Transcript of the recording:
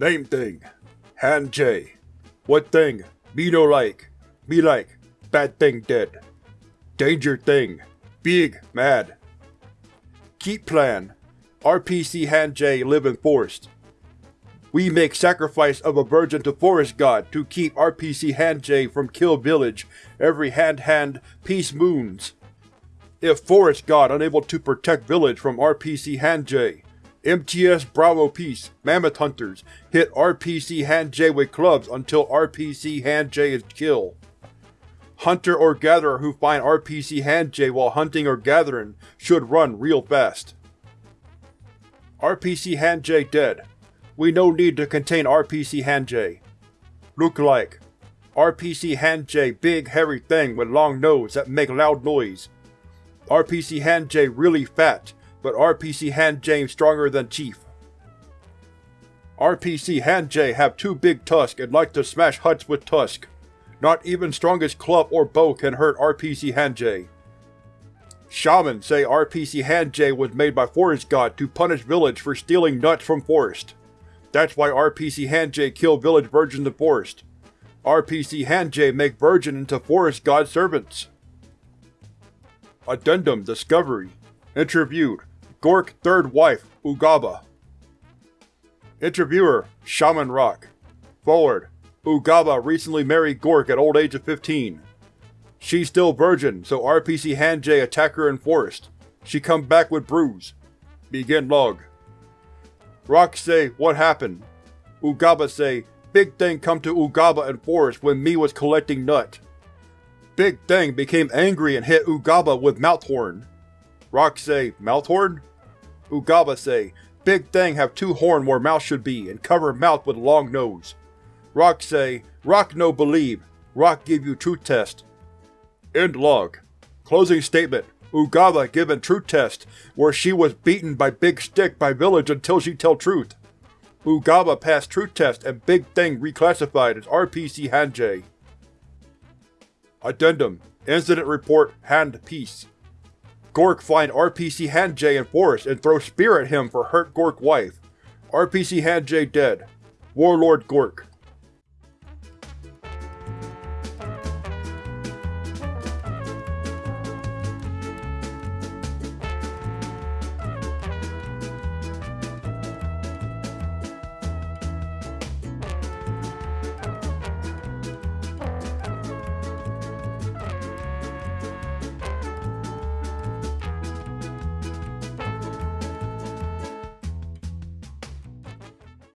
Name thing. Han J. What thing? Me no like. Me like. Bad thing dead. Danger thing. Big, mad. Keep plan. RPC Han J live in forest. We make sacrifice of a virgin to forest god to keep RPC Han J from kill village every hand hand peace moons. If forest god unable to protect village from RPC Han J, MTS Bravo Peace Mammoth Hunters hit RPC Han J with clubs until RPC Han J is killed. Hunter or gatherer who find RPC Han J while hunting or gathering should run real fast. RPC Han J dead. We no need to contain RPC Han J. Look like RPC Han J big hairy thing with long nose that make loud noise. RPC Han J really fat, but RPC Han J stronger than Chief. RPC Han J have two big tusks and like to smash huts with tusk. Not even strongest club or bow can hurt RPC Han J. Shaman say RPC Han J was made by Forest God to punish village for stealing nuts from forest. That's why RPC Han J kill village virgins in forest. RPC Han J make virgin into forest god servants. Addendum Discovery Interviewed Gork third wife, Ugaba Interviewer Shaman Rock Forward Ugaba recently married Gork at old age of 15. She's still virgin, so RPC Han J attack her in forest. She come back with bruise. Begin log. Rock say, what happened? Ugaba say, big thing come to Ugaba in forest when me was collecting nut. Big thing became angry and hit Ugaba with mouth horn. Rock say, mouth Ugaba say, big thing have two horn where mouth should be and cover mouth with long nose. Rock say, Rock no believe, Rock give you truth test. End log. Closing statement. Ugaba given truth test, where she was beaten by Big Stick by village until she tell truth. Ugaba passed truth test and Big Thing reclassified as RPC Han J. Addendum Incident Report Hand Peace Gork find RPC Han J in forest and throw spear at him for hurt Gork wife. RPC Han J dead. Warlord Gork